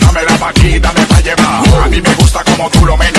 dame la paquita, me pa' llevar. A mí me gusta como tú lo menes.